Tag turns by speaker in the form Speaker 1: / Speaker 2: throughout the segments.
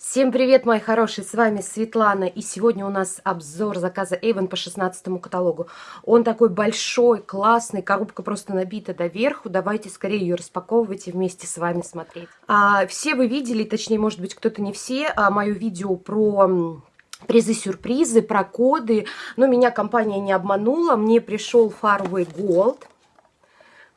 Speaker 1: Всем привет, мои хорошие, с вами Светлана, и сегодня у нас обзор заказа Avon по 16 каталогу. Он такой большой, классный, коробка просто набита доверху, давайте скорее ее распаковывать и вместе с вами смотреть. А, все вы видели, точнее, может быть, кто-то не все, а, мое видео про призы-сюрпризы, про коды, но меня компания не обманула, мне пришел Farway Gold –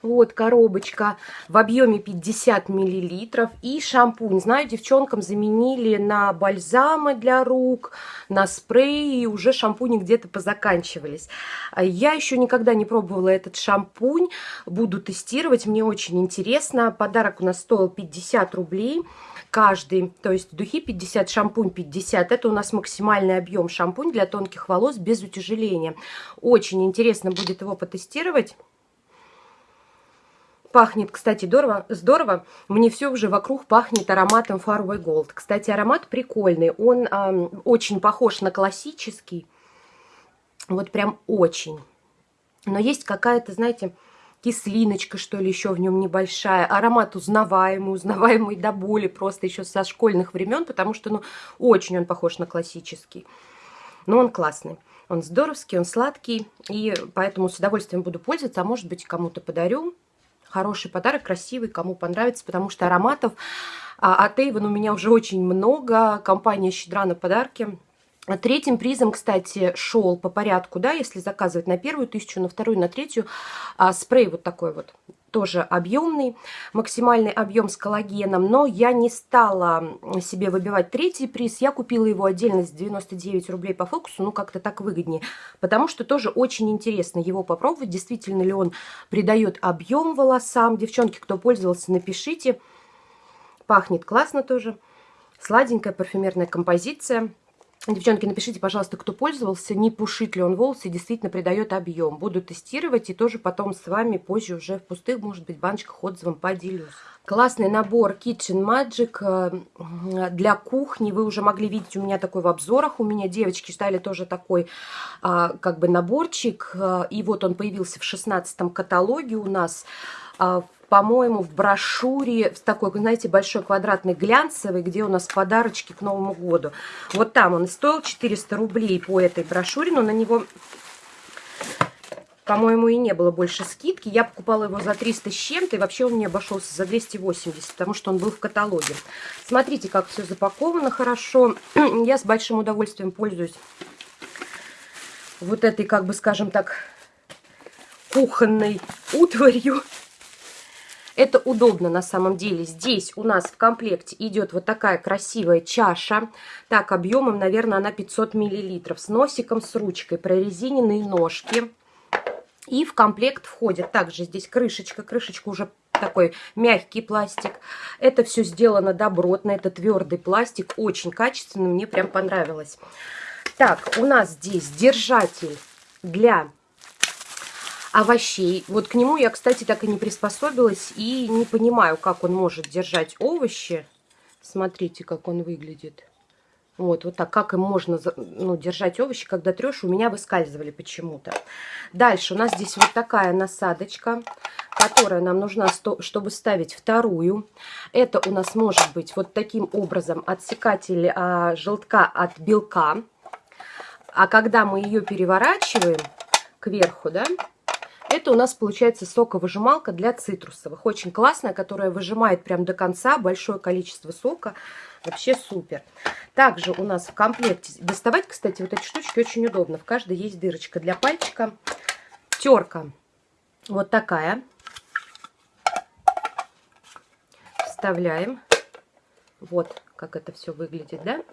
Speaker 1: вот коробочка в объеме 50 миллилитров. И шампунь. Знаю, девчонкам заменили на бальзамы для рук, на спреи. И уже шампуни где-то позаканчивались. Я еще никогда не пробовала этот шампунь. Буду тестировать. Мне очень интересно. Подарок у нас стоил 50 рублей каждый, то есть духи 50, шампунь 50. Это у нас максимальный объем шампунь для тонких волос без утяжеления. Очень интересно будет его потестировать. Пахнет, кстати, здорово, здорово. Мне все уже вокруг пахнет ароматом Faraway Gold. Кстати, аромат прикольный. Он э, очень похож на классический. Вот прям очень. Но есть какая-то, знаете, кислиночка, что ли, еще в нем небольшая. Аромат узнаваемый, узнаваемый до боли просто еще со школьных времен, потому что, ну, очень он похож на классический. Но он классный. Он здоровский, он сладкий, и поэтому с удовольствием буду пользоваться, а может быть, кому-то подарю хороший подарок, красивый, кому понравится, потому что ароматов а, от Avon у меня уже очень много. Компания щедра на подарки. Третьим призом, кстати, шел по порядку, да, если заказывать на первую тысячу, на вторую, на третью, а, спрей вот такой вот тоже объемный, максимальный объем с коллагеном, но я не стала себе выбивать третий приз, я купила его отдельно с 99 рублей по фокусу, ну как-то так выгоднее, потому что тоже очень интересно его попробовать, действительно ли он придает объем волосам, девчонки, кто пользовался, напишите, пахнет классно тоже, сладенькая парфюмерная композиция, Девчонки, напишите, пожалуйста, кто пользовался, не пушит ли он волосы, действительно придает объем. Буду тестировать и тоже потом с вами позже уже в пустых, может быть, баночках отзывом поделюсь. Классный набор Kitchen Magic э, для кухни. Вы уже могли видеть у меня такой в обзорах. У меня девочки ждали тоже такой а, как бы наборчик. Э, и вот он появился в 16 каталоге у нас а, по-моему, в брошюре, в такой, знаете, большой квадратный глянцевый, где у нас подарочки к Новому году. Вот там он стоил 400 рублей по этой брошюре, но на него, по-моему, и не было больше скидки. Я покупала его за 300 с чем-то, и вообще он мне обошелся за 280, потому что он был в каталоге. Смотрите, как все запаковано хорошо. Я с большим удовольствием пользуюсь вот этой, как бы, скажем так, кухонной утварью. Это удобно на самом деле. Здесь у нас в комплекте идет вот такая красивая чаша. Так, объемом, наверное, она 500 миллилитров. С носиком, с ручкой, прорезиненные ножки. И в комплект входит также здесь крышечка. Крышечка уже такой мягкий пластик. Это все сделано добротно. Это твердый пластик. Очень качественно. Мне прям понравилось. Так, у нас здесь держатель для овощей. Вот к нему я, кстати, так и не приспособилась и не понимаю, как он может держать овощи. Смотрите, как он выглядит. Вот, вот так, как им можно ну, держать овощи, когда трешь, у меня выскальзывали почему-то. Дальше у нас здесь вот такая насадочка, которая нам нужна, чтобы ставить вторую. Это у нас может быть вот таким образом отсекатель а, желтка от белка. А когда мы ее переворачиваем кверху, да, это у нас получается соковыжималка для цитрусовых. Очень классная, которая выжимает прям до конца большое количество сока. Вообще супер. Также у нас в комплекте... Доставать, кстати, вот эти штучки очень удобно. В каждой есть дырочка для пальчика. Терка вот такая. Вставляем. Вот как это все выглядит, да?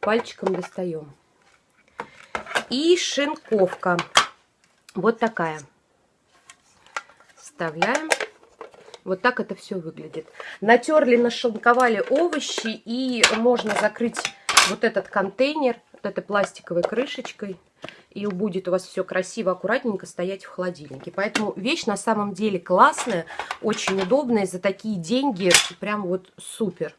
Speaker 1: Пальчиком достаем. И шинковка. Вот такая вставляем. Вот так это все выглядит. Натерли, нашинковали овощи и можно закрыть вот этот контейнер вот этой пластиковой крышечкой. И будет у вас все красиво, аккуратненько стоять в холодильнике. Поэтому вещь на самом деле классная, очень удобная. За такие деньги прям вот супер.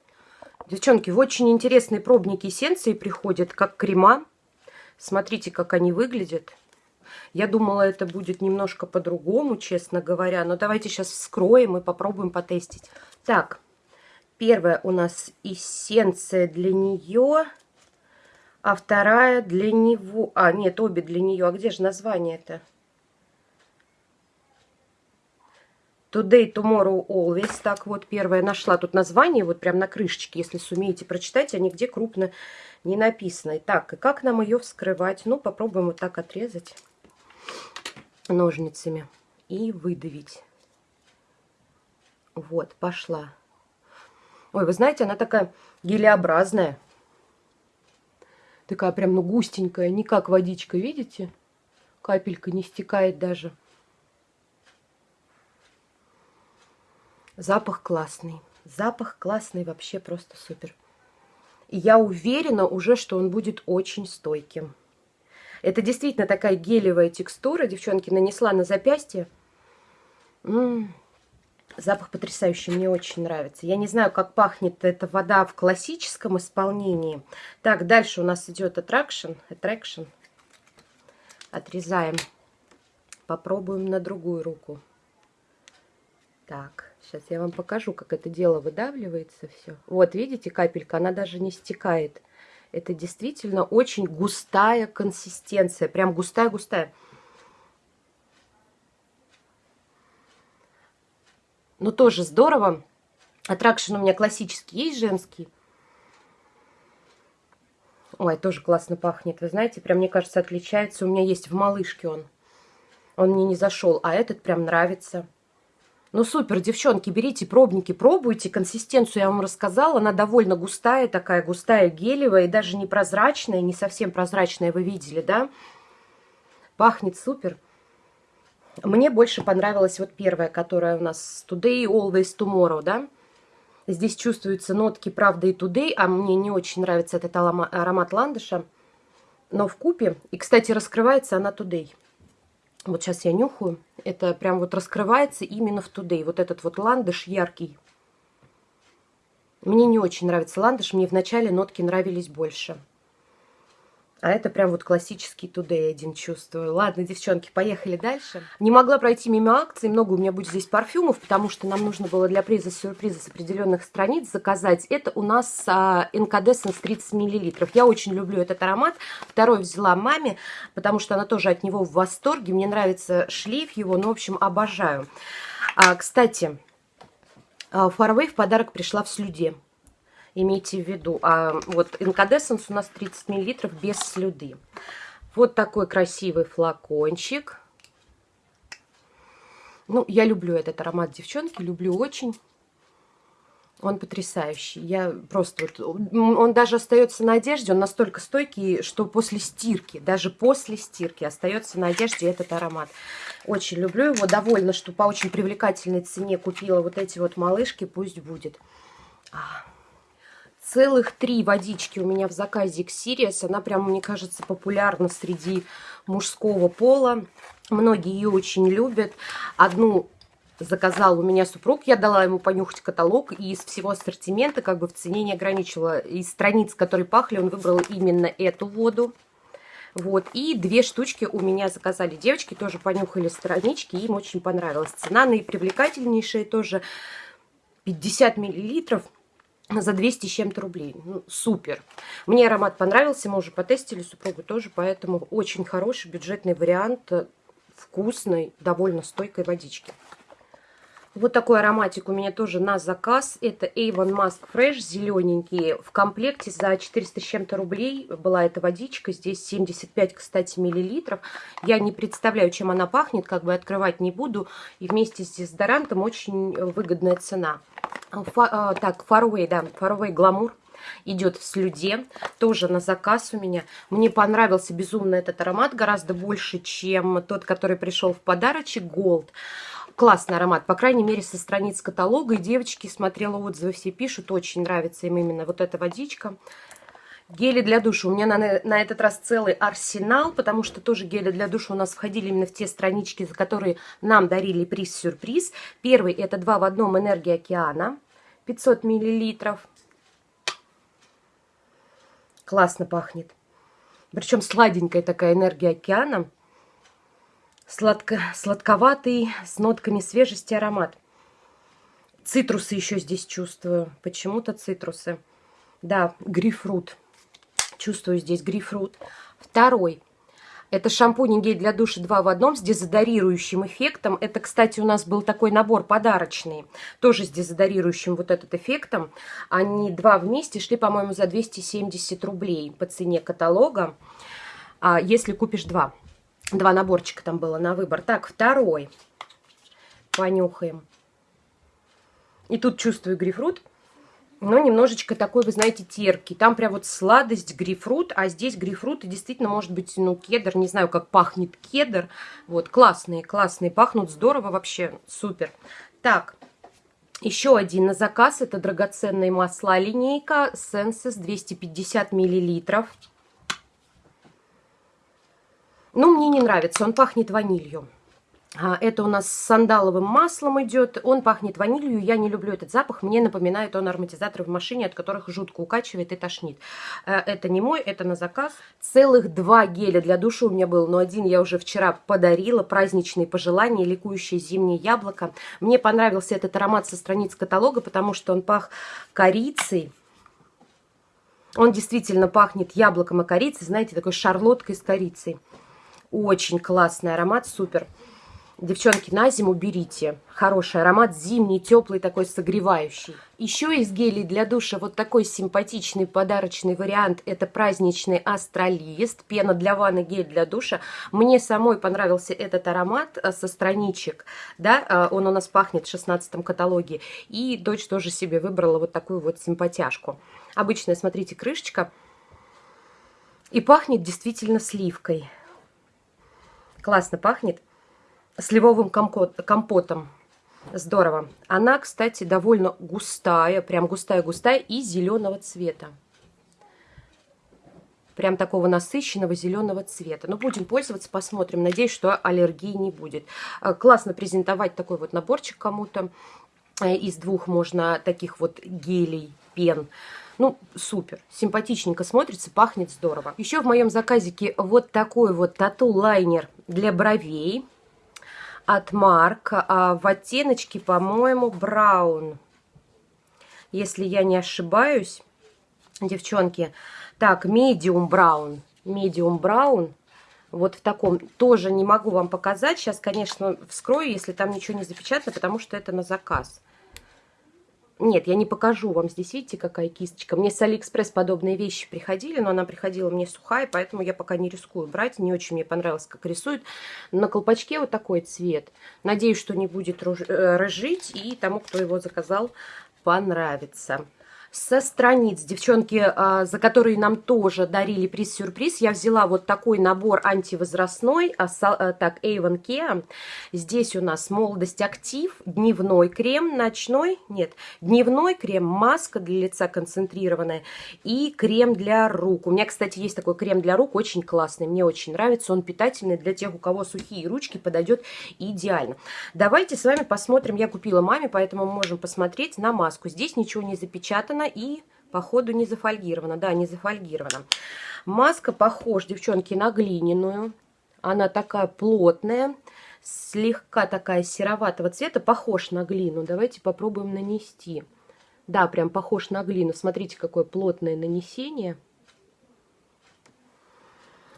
Speaker 1: Девчонки, в очень интересные пробники эссенции приходят, как крема. Смотрите, как они выглядят. Я думала, это будет немножко по-другому, честно говоря. Но давайте сейчас вскроем и попробуем потестить. Так, первая у нас эссенция для нее, а вторая для него. А, нет, обе для нее. А где же название-то? Today, Tomorrow, Always. Так вот, первая нашла тут название, вот прям на крышечке, если сумеете прочитать, а нигде крупно не написано. Так, и как нам ее вскрывать? Ну, попробуем вот так отрезать ножницами и выдавить. Вот, пошла. Ой, вы знаете, она такая гелеобразная. Такая прям, ну, густенькая, не как водичка, видите? Капелька не стекает даже. Запах классный. Запах классный, вообще просто супер. И я уверена уже, что он будет очень стойким. Это действительно такая гелевая текстура. Девчонки, нанесла на запястье. М -м -м. Запах потрясающий, мне очень нравится. Я не знаю, как пахнет эта вода в классическом исполнении. Так, дальше у нас идет attraction. attraction. Отрезаем. Попробуем на другую руку. Так, сейчас я вам покажу, как это дело выдавливается все. Вот, видите, капелька, она даже не стекает. Это действительно очень густая консистенция, прям густая-густая. Но тоже здорово. Attraction у меня классический, есть женский. Ой, тоже классно пахнет. Вы знаете, прям, мне кажется, отличается. У меня есть в малышке он. Он мне не зашел, а этот прям нравится. Ну, супер, девчонки, берите пробники, пробуйте. Консистенцию я вам рассказала. Она довольно густая, такая густая, гелевая. И даже не прозрачная, не совсем прозрачная, вы видели, да? Пахнет супер. Мне больше понравилась вот первая, которая у нас Today, Always, Tomorrow, да? Здесь чувствуются нотки, правда, и Today, а мне не очень нравится этот аромат ландыша. Но в купе, и, кстати, раскрывается она Today. Вот сейчас я нюхаю. Это прям вот раскрывается именно в Today. Вот этот вот ландыш яркий. Мне не очень нравится ландыш. Мне вначале нотки нравились больше. А это прям вот классический Today один чувствую. Ладно, девчонки, поехали дальше. Не могла пройти мимо акции. Много у меня будет здесь парфюмов, потому что нам нужно было для приза сюрприза с определенных страниц заказать. Это у нас а, Incandescence 30 мл. Я очень люблю этот аромат. Второй взяла маме, потому что она тоже от него в восторге. Мне нравится шлейф его, ну, в общем, обожаю. А, кстати, Фарвей в подарок пришла в слюде имейте в виду. А вот инкадессенс у нас 30 мл без слюды. Вот такой красивый флакончик. Ну, я люблю этот аромат, девчонки, люблю очень. Он потрясающий. Я просто вот... Он даже остается на одежде, он настолько стойкий, что после стирки, даже после стирки остается на одежде этот аромат. Очень люблю его. Довольна, что по очень привлекательной цене купила вот эти вот малышки. Пусть будет. А, Целых три водички у меня в заказе Xerius. Она прям, мне кажется, популярна среди мужского пола. Многие ее очень любят. Одну заказал у меня супруг, я дала ему понюхать каталог, и из всего ассортимента как бы в цене не ограничила. Из страниц, которые пахли, он выбрал именно эту воду. Вот, и две штучки у меня заказали девочки, тоже понюхали странички, им очень понравилась. Цена наипривлекательнейшая тоже 50 миллилитров за 200 с чем-то рублей. Ну, супер. Мне аромат понравился, мы уже потестили, супругу тоже, поэтому очень хороший бюджетный вариант вкусной, довольно стойкой водички. Вот такой ароматик у меня тоже на заказ. Это Avon Mask Fresh, зелененький. В комплекте за 400 с чем-то рублей была эта водичка. Здесь 75, кстати, миллилитров. Я не представляю, чем она пахнет, как бы открывать не буду. И вместе с дезодорантом очень выгодная цена. Фа, а, так, Faraway, да, Faraway Glamour идет в слюде, тоже на заказ у меня. Мне понравился безумно этот аромат, гораздо больше, чем тот, который пришел в подарочек, Gold. Классный аромат, по крайней мере, со страниц каталога. И девочки, смотрела отзывы, все пишут, очень нравится им именно вот эта водичка. Гели для душа. У меня на, на этот раз целый арсенал, потому что тоже гели для душа у нас входили именно в те странички, за которые нам дарили приз-сюрприз. Первый это два в одном «Энергия океана». 500 миллилитров. Классно пахнет. Причем сладенькая такая энергия океана. Сладко, сладковатый, с нотками свежести аромат. Цитрусы еще здесь чувствую. Почему-то цитрусы. Да, грейпфрут. Чувствую здесь грейпфрут. Второй. Это шампунь и гель для душа 2 в одном с дезодорирующим эффектом. Это, кстати, у нас был такой набор подарочный, тоже с дезодорирующим вот этот эффектом. Они два вместе шли, по-моему, за 270 рублей по цене каталога, а если купишь два. Два наборчика там было на выбор. Так, второй. Понюхаем. И тут чувствую грейпфрут но немножечко такой, вы знаете, терпкий. Там прям вот сладость, грейпфрут, а здесь грейпфрут и действительно может быть, ну, кедр, не знаю, как пахнет кедр. Вот, классные, классные, пахнут здорово вообще, супер. Так, еще один на заказ, это драгоценные масла линейка Senses 250 миллилитров. Ну, мне не нравится, он пахнет ванилью. А, это у нас с сандаловым маслом идет. Он пахнет ванилью. Я не люблю этот запах. Мне напоминает он ароматизаторы в машине, от которых жутко укачивает и тошнит. Э, это не мой, это на заказ. Целых два геля для души у меня был. Но один я уже вчера подарила. Праздничные пожелания, ликующее зимнее яблоко. Мне понравился этот аромат со страниц каталога, потому что он пах корицей. Он действительно пахнет яблоком и корицей. Знаете, такой шарлоткой с корицей. Очень классный аромат, супер. Девчонки, на зиму берите. Хороший аромат, зимний, теплый, такой согревающий. Еще из гелей для душа вот такой симпатичный подарочный вариант. Это праздничный астролист, пена для ванны, гель для душа. Мне самой понравился этот аромат э, со страничек. Да, э, он у нас пахнет в 16 каталоге. И дочь тоже себе выбрала вот такую вот симпатяшку. Обычная, смотрите, крышечка. И пахнет действительно сливкой. Классно пахнет сливовым компотом. Здорово. Она, кстати, довольно густая, прям густая-густая и зеленого цвета. Прям такого насыщенного зеленого цвета. Ну, будем пользоваться, посмотрим. Надеюсь, что аллергии не будет. Э, классно презентовать такой вот наборчик кому-то. Э, из двух можно таких вот гелей, пен. Ну, супер, симпатичненько смотрится, пахнет здорово. Еще в моем заказике вот такой вот тату-лайнер для бровей от Марк а в оттеночке, по-моему, браун. Если я не ошибаюсь, девчонки. Так, medium brown. Medium brown. Вот в таком. Тоже не могу вам показать. Сейчас, конечно, вскрою, если там ничего не запечатано, потому что это на заказ. Нет, я не покажу вам. Здесь видите, какая кисточка. Мне с Алиэкспресс подобные вещи приходили, но она приходила мне сухая, поэтому я пока не рискую брать. Не очень мне понравилось, как рисует. На колпачке вот такой цвет. Надеюсь, что не будет э, рыжить, и тому, кто его заказал, понравится со страниц, девчонки, а, за которые нам тоже дарили приз-сюрприз, я взяла вот такой набор антивозрастной, а, а, так, Avon Care. Здесь у нас молодость актив, дневной крем, ночной, нет, дневной крем, маска для лица концентрированная и крем для рук. У меня, кстати, есть такой крем для рук, очень классный, мне очень нравится, он питательный для тех, у кого сухие ручки, подойдет идеально. Давайте с вами посмотрим, я купила маме, поэтому мы можем посмотреть на маску. Здесь ничего не запечатано, зафольгирована и по ходу не зафольгирована. Да, не зафольгирована. Маска похожа, девчонки, на глиняную. Она такая плотная, слегка такая сероватого цвета, похож на глину. Давайте попробуем нанести. Да, прям похож на глину. Смотрите, какое плотное нанесение.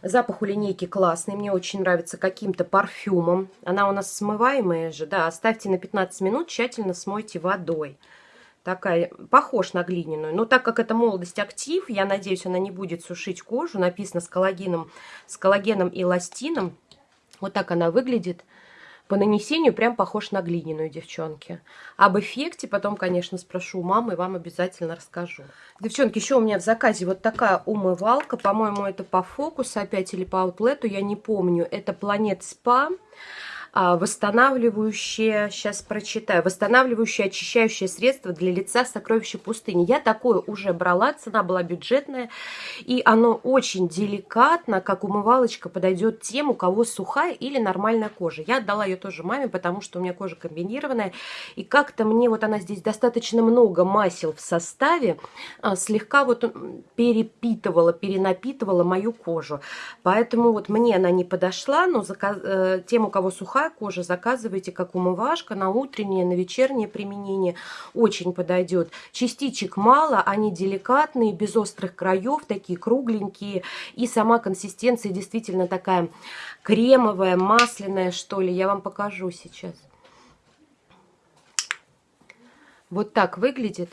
Speaker 1: Запах у линейки классный, мне очень нравится каким-то парфюмом. Она у нас смываемая же, да, оставьте на 15 минут, тщательно смойте водой такая, похож на глиняную. Но так как это молодость актив, я надеюсь, она не будет сушить кожу. Написано с коллагеном, с коллагеном и эластином. Вот так она выглядит. По нанесению прям похож на глиняную, девчонки. Об эффекте потом, конечно, спрошу мамы и вам обязательно расскажу. Девчонки, еще у меня в заказе вот такая умывалка. По-моему, это по фокусу опять или по аутлету, я не помню. Это Planet Spa. А, восстанавливающее, сейчас прочитаю, восстанавливающее очищающее средство для лица сокровища пустыни. Я такое уже брала, цена была бюджетная, и оно очень деликатно, как умывалочка, подойдет тем, у кого сухая или нормальная кожа. Я отдала ее тоже маме, потому что у меня кожа комбинированная, и как-то мне вот она здесь достаточно много масел в составе, а, слегка вот перепитывала, перенапитывала мою кожу. Поэтому вот мне она не подошла, но заказ... Э, тем, у кого сухая, сухая кожа, заказывайте как умывашка на утреннее, на вечернее применение. Очень подойдет. Частичек мало, они деликатные, без острых краев, такие кругленькие. И сама консистенция действительно такая кремовая, масляная, что ли. Я вам покажу сейчас. Вот так выглядит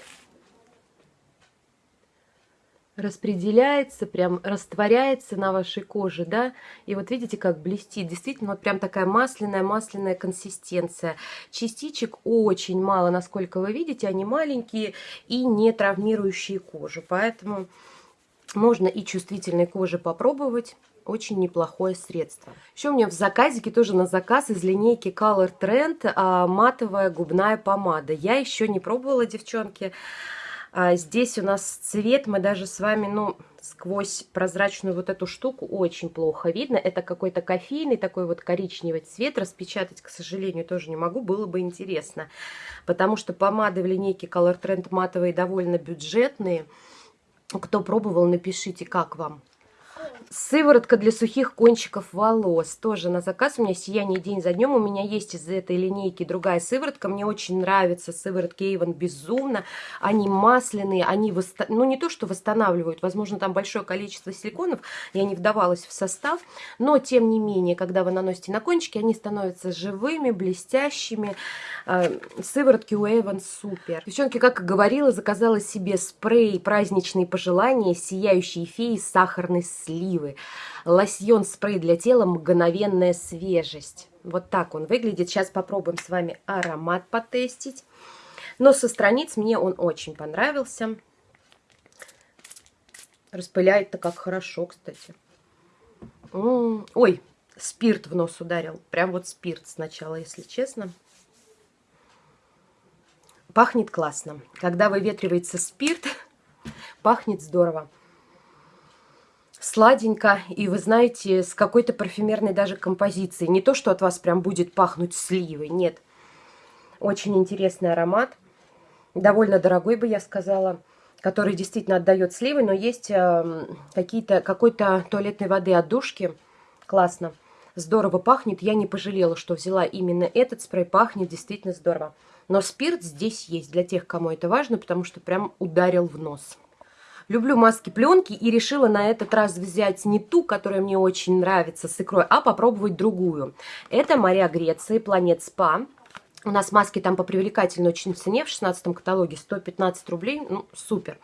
Speaker 1: распределяется, прям растворяется на вашей коже, да, и вот видите, как блестит, действительно, вот прям такая масляная-масляная консистенция. Частичек очень мало, насколько вы видите, они маленькие и не травмирующие кожу, поэтому можно и чувствительной коже попробовать, очень неплохое средство. Еще у меня в заказике тоже на заказ из линейки Color Trend а, матовая губная помада. Я еще не пробовала, девчонки. А здесь у нас цвет, мы даже с вами, ну, сквозь прозрачную вот эту штуку очень плохо видно. Это какой-то кофейный такой вот коричневый цвет. Распечатать, к сожалению, тоже не могу, было бы интересно. Потому что помады в линейке Color Trend матовые довольно бюджетные. Кто пробовал, напишите, как вам. Сыворотка для сухих кончиков волос. Тоже на заказ. У меня сияние день за днем. У меня есть из этой линейки другая сыворотка. Мне очень нравятся сыворотки Avon безумно. Они масляные. Они, восста... ну не то, что восстанавливают. Возможно, там большое количество силиконов. Я не вдавалась в состав. Но, тем не менее, когда вы наносите на кончики, они становятся живыми, блестящими. Э, сыворотки у Avon супер. Девчонки, как и говорила, заказала себе спрей праздничные пожелания сияющие феи сахарный слив красивый. Лосьон спрей для тела «Мгновенная свежесть». Вот так он выглядит. Сейчас попробуем с вами аромат потестить. Но со страниц мне он очень понравился. Распыляет-то как хорошо, кстати. Ой, спирт в нос ударил. Прям вот спирт сначала, если честно. Пахнет классно. Когда выветривается спирт, пахнет здорово сладенько, и вы знаете, с какой-то парфюмерной даже композицией. Не то, что от вас прям будет пахнуть сливой, нет. Очень интересный аромат, довольно дорогой, бы я сказала, который действительно отдает сливой, но есть э, какие-то какой-то туалетной воды от душки, классно, здорово пахнет. Я не пожалела, что взяла именно этот спрей, пахнет действительно здорово. Но спирт здесь есть для тех, кому это важно, потому что прям ударил в нос. Люблю маски пленки и решила на этот раз взять не ту, которая мне очень нравится с икрой, а попробовать другую. Это моря Греции, Планет Спа. У нас маски там по привлекательной очень цене в 16 каталоге 115 рублей, ну супер.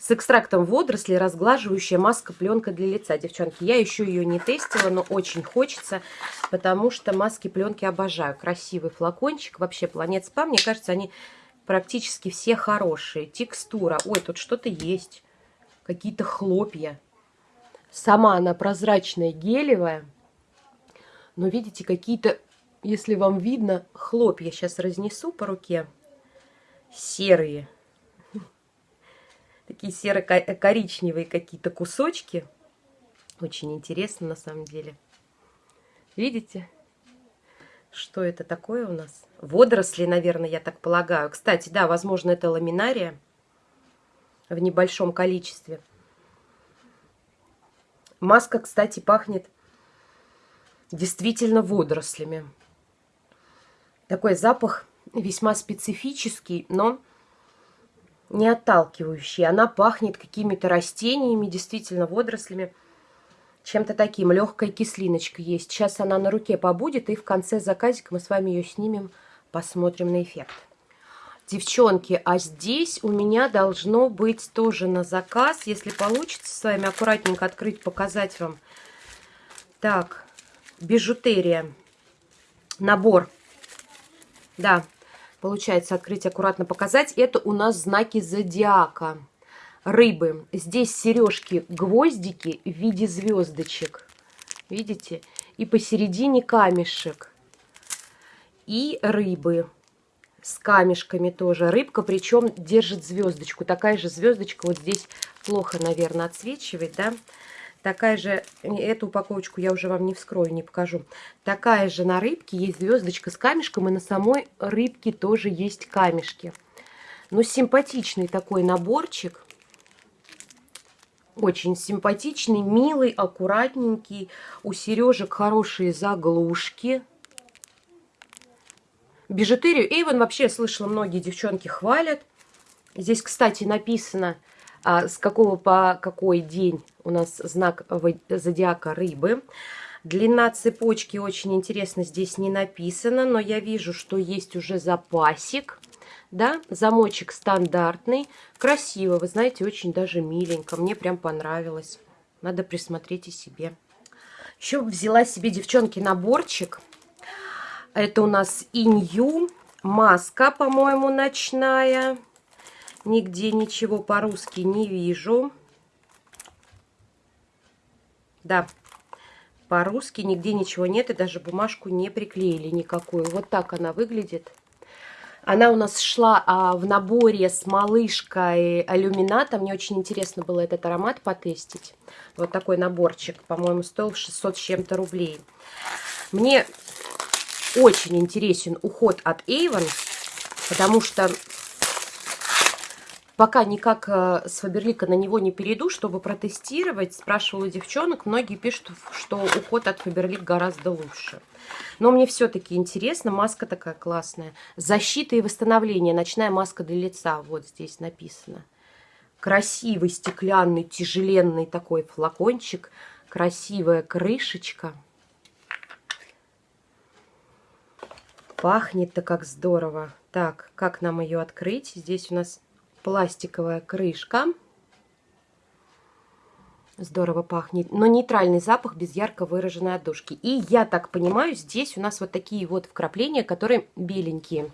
Speaker 1: С экстрактом водорослей разглаживающая маска пленка для лица, девчонки. Я еще ее не тестила, но очень хочется, потому что маски пленки обожаю. Красивый флакончик, вообще Планет Спа, мне кажется, они практически все хорошие. Текстура, ой, тут что-то есть какие-то хлопья. Сама она прозрачная, гелевая. Но видите, какие-то, если вам видно, хлопья. Сейчас разнесу по руке. Серые. Такие серо-коричневые какие-то кусочки. Очень интересно на самом деле. Видите? Что это такое у нас? Водоросли, наверное, я так полагаю. Кстати, да, возможно, это ламинария в небольшом количестве. Маска, кстати, пахнет действительно водорослями. Такой запах весьма специфический, но не отталкивающий. Она пахнет какими-то растениями, действительно водорослями, чем-то таким. Легкая кислиночка есть. Сейчас она на руке побудет, и в конце заказика мы с вами ее снимем, посмотрим на эффект. Девчонки, а здесь у меня должно быть тоже на заказ. Если получится с вами аккуратненько открыть, показать вам. Так, бижутерия. Набор. Да, получается открыть, аккуратно показать. Это у нас знаки зодиака. Рыбы. Здесь сережки, гвоздики в виде звездочек. Видите? И посередине камешек. И рыбы с камешками тоже. Рыбка, причем держит звездочку. Такая же звездочка вот здесь плохо, наверное, отсвечивает, да. Такая же, эту упаковочку я уже вам не вскрою, не покажу. Такая же на рыбке есть звездочка с камешком, и на самой рыбке тоже есть камешки. Но симпатичный такой наборчик. Очень симпатичный, милый, аккуратненький. У сережек хорошие заглушки. Бижутерию. Эйвен вообще, слышала, многие девчонки хвалят. Здесь, кстати, написано, а, с какого по какой день у нас знак зодиака рыбы. Длина цепочки очень интересно здесь не написано, но я вижу, что есть уже запасик. Да, замочек стандартный, красиво, вы знаете, очень даже миленько. Мне прям понравилось. Надо присмотреть и себе. Еще взяла себе, девчонки, наборчик. Это у нас инью, маска, по-моему, ночная. Нигде ничего по-русски не вижу. Да, по-русски нигде ничего нет, и даже бумажку не приклеили никакую. Вот так она выглядит. Она у нас шла а, в наборе с малышкой алюмината. Мне очень интересно было этот аромат потестить. Вот такой наборчик, по-моему, стоил 600 с чем-то рублей. Мне очень интересен уход от Avon, потому что Пока никак э, с Фаберлика на него не перейду, чтобы протестировать. Спрашивала девчонок, многие пишут, что уход от Фаберлик гораздо лучше. Но мне все-таки интересно, маска такая классная. Защита и восстановление, ночная маска для лица, вот здесь написано. Красивый стеклянный, тяжеленный такой флакончик, красивая крышечка. Пахнет-то как здорово. Так, как нам ее открыть? Здесь у нас пластиковая крышка. Здорово пахнет. Но нейтральный запах без ярко выраженной отдушки. И я так понимаю, здесь у нас вот такие вот вкрапления, которые беленькие.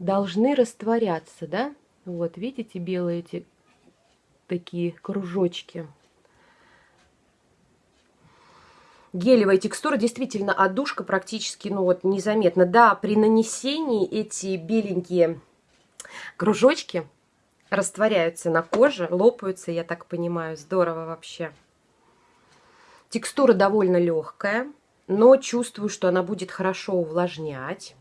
Speaker 1: Должны растворяться, да? Вот, видите, белые эти такие кружочки. Гелевая текстура, действительно, отдушка практически, ну вот, незаметно. Да, при нанесении эти беленькие кружочки растворяются на коже, лопаются, я так понимаю. Здорово вообще. Текстура довольно легкая, но чувствую, что она будет хорошо увлажнять.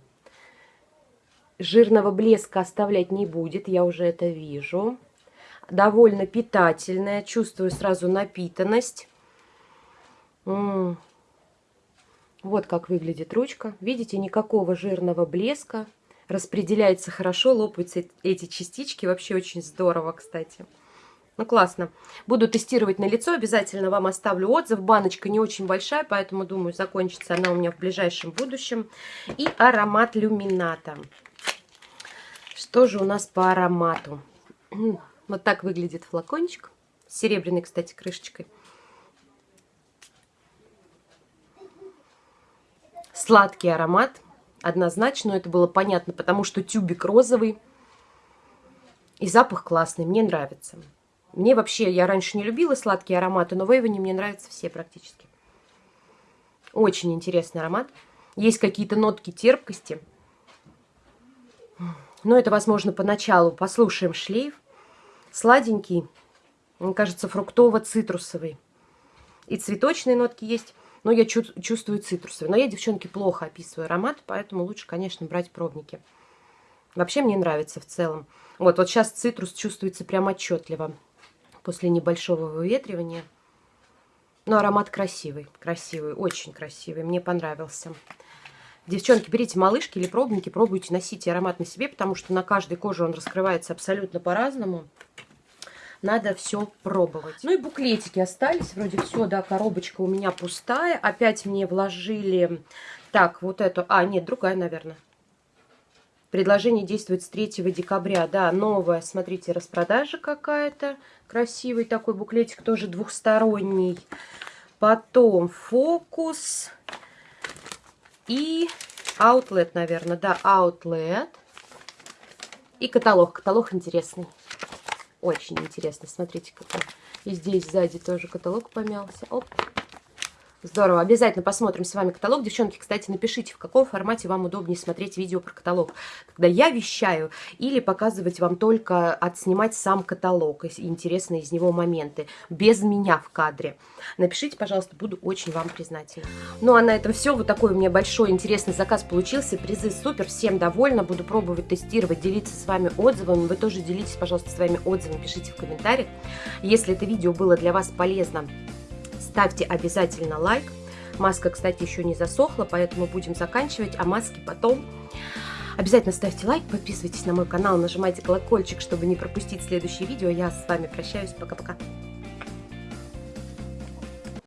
Speaker 1: Жирного блеска оставлять не будет, я уже это вижу. Довольно питательная, чувствую сразу напитанность. Вот как выглядит ручка. Видите, никакого жирного блеска распределяется хорошо, лопаются эти частички. Вообще очень здорово, кстати. Ну, классно. Буду тестировать на лицо. Обязательно вам оставлю отзыв. Баночка не очень большая, поэтому, думаю, закончится она у меня в ближайшем будущем. И аромат люмината. Что же у нас по аромату? Вот так выглядит флакончик. С серебряной, кстати, крышечкой. Сладкий аромат однозначно, это было понятно, потому что тюбик розовый. И запах классный, мне нравится. Мне вообще, я раньше не любила сладкие ароматы, но в Эйвоне мне нравятся все практически. Очень интересный аромат. Есть какие-то нотки терпкости. Но это, возможно, поначалу. Послушаем шлейф. Сладенький, мне кажется, фруктово-цитрусовый. И цветочные нотки есть но я чувствую цитрусовый. Но я, девчонки, плохо описываю аромат, поэтому лучше, конечно, брать пробники. Вообще мне нравится в целом. Вот, вот сейчас цитрус чувствуется прям отчетливо после небольшого выветривания. Но аромат красивый, красивый, очень красивый. Мне понравился. Девчонки, берите малышки или пробники, пробуйте, носите аромат на себе, потому что на каждой коже он раскрывается абсолютно по-разному надо все пробовать. Ну и буклетики остались, вроде все, да, коробочка у меня пустая. Опять мне вложили, так, вот эту, а, нет, другая, наверное. Предложение действует с 3 декабря, да, новая, смотрите, распродажа какая-то. Красивый такой буклетик, тоже двухсторонний. Потом фокус и outlet, наверное, да, outlet. И каталог, каталог интересный. Очень интересно. Смотрите, какой. И здесь сзади тоже каталог помялся. Оп. Здорово. Обязательно посмотрим с вами каталог. Девчонки, кстати, напишите, в каком формате вам удобнее смотреть видео про каталог. Когда я вещаю или показывать вам только отснимать сам каталог, интересные из него моменты, без меня в кадре. Напишите, пожалуйста, буду очень вам признательна. Ну, а на этом все. Вот такой у меня большой интересный заказ получился. Призы супер, всем довольна. Буду пробовать, тестировать, делиться с вами отзывами. Вы тоже делитесь, пожалуйста, своими отзывами, пишите в комментариях. Если это видео было для вас полезно, ставьте обязательно лайк. Маска, кстати, еще не засохла, поэтому будем заканчивать, а маски потом. Обязательно ставьте лайк, подписывайтесь на мой канал, нажимайте колокольчик, чтобы не пропустить следующее видео. Я с вами прощаюсь. Пока-пока.